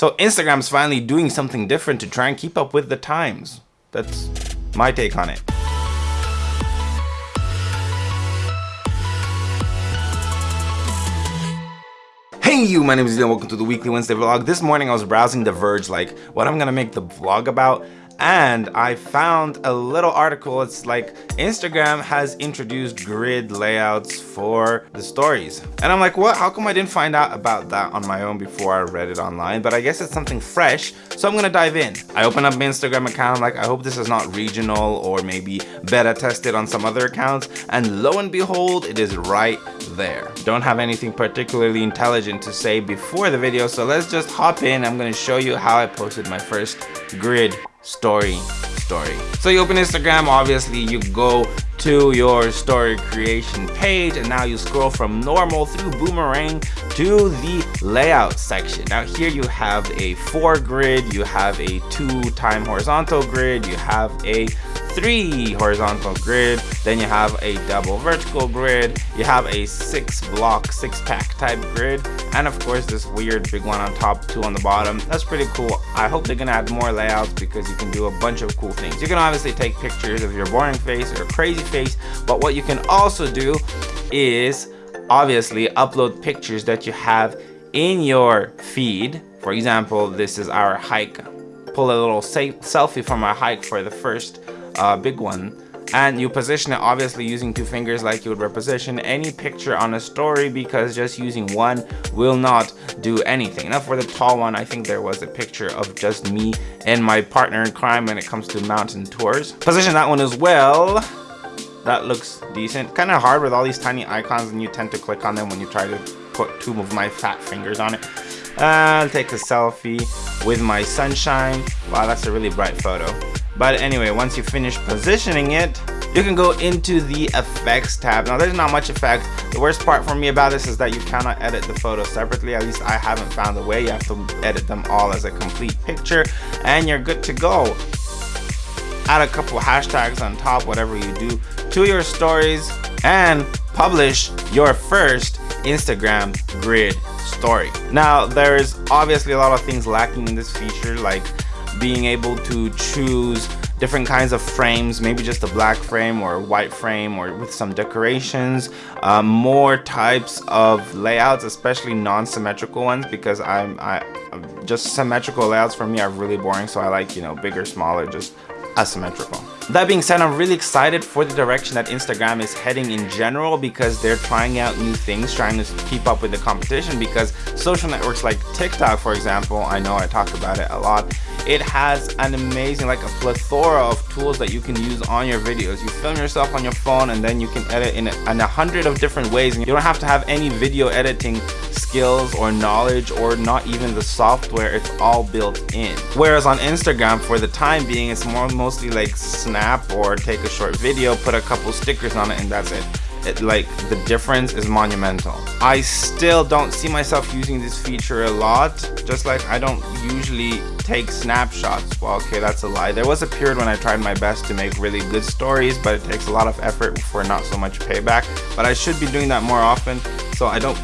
So Instagram's finally doing something different to try and keep up with the times. That's my take on it. Hey you, my name is Leon, welcome to the weekly Wednesday vlog. This morning I was browsing The Verge, like what I'm gonna make the vlog about and I found a little article. It's like Instagram has introduced grid layouts for the stories. And I'm like, what? How come I didn't find out about that on my own before I read it online? But I guess it's something fresh, so I'm gonna dive in. I open up my Instagram account, I'm like, I hope this is not regional or maybe beta tested on some other accounts. And lo and behold, it is right there. Don't have anything particularly intelligent to say before the video, so let's just hop in. I'm gonna show you how I posted my first grid story story. So you open instagram obviously you go to your story creation page and now you scroll from normal through boomerang to the layout section. Now here you have a four grid you have a two time horizontal grid you have a three horizontal grid then you have a double vertical grid you have a six block six pack type grid and of course this weird big one on top two on the bottom. That's pretty cool. I hope they're gonna add more layouts because you can do a bunch of cool things. You can obviously take pictures of your boring face or crazy face but what you can also do is obviously upload pictures that you have in your feed. For example this is our hike. Pull a little selfie from our hike for the first uh, big one. And you position it obviously using two fingers like you would reposition any picture on a story because just using one will not do anything. Now for the tall one i think there was a picture of just me and my partner in crime when it comes to mountain tours. Position that one as well that looks decent kind of hard with all these tiny icons and you tend to click on them when you try to put two of my fat fingers on it uh, i'll take a selfie with my sunshine wow that's a really bright photo but anyway, once you finish positioning it, you can go into the effects tab. Now there's not much effect. The worst part for me about this is that you cannot edit the photos separately. At least I haven't found a way. You have to edit them all as a complete picture and you're good to go. Add a couple hashtags on top, whatever you do, to your stories and publish your first Instagram grid story. Now there's obviously a lot of things lacking in this feature like being able to choose different kinds of frames maybe just a black frame or a white frame or with some decorations um, more types of layouts especially non-symmetrical ones because I'm I just symmetrical layouts for me are really boring so I like you know bigger smaller just asymmetrical. That being said i'm really excited for the direction that instagram is heading in general because they're trying out new things trying to keep up with the competition because social networks like tiktok for example i know i talk about it a lot it has an amazing like a plethora of tools that you can use on your videos. You film yourself on your phone and then you can edit in a, in a hundred of different ways and you don't have to have any video editing skills or knowledge or not even the software. It's all built in. Whereas on instagram for the time being it's more mostly like snap or take a short video put a couple stickers on it and that's it. It, like the difference is monumental. I still don't see myself using this feature a lot just like i don't usually take snapshots. Well okay that's a lie. There was a period when i tried my best to make really good stories but it takes a lot of effort for not so much payback but i should be doing that more often so i don't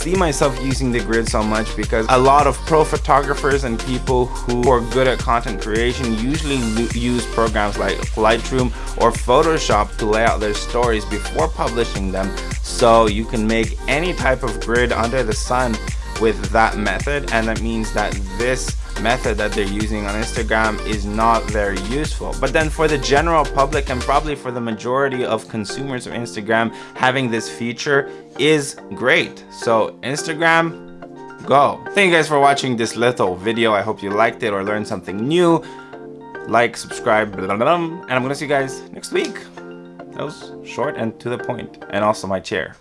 see myself using the grid so much because a lot of pro photographers and people who are good at content creation usually use programs like Lightroom or Photoshop to lay out their stories before publishing them. So you can make any type of grid under the sun with that method. And that means that this method that they're using on Instagram is not very useful. But then for the general public and probably for the majority of consumers of Instagram, having this feature is great. So Instagram, go. Thank you guys for watching this little video. I hope you liked it or learned something new. Like, subscribe, blah, blah, blah, and I'm gonna see you guys next week. That was short and to the point, and also my chair.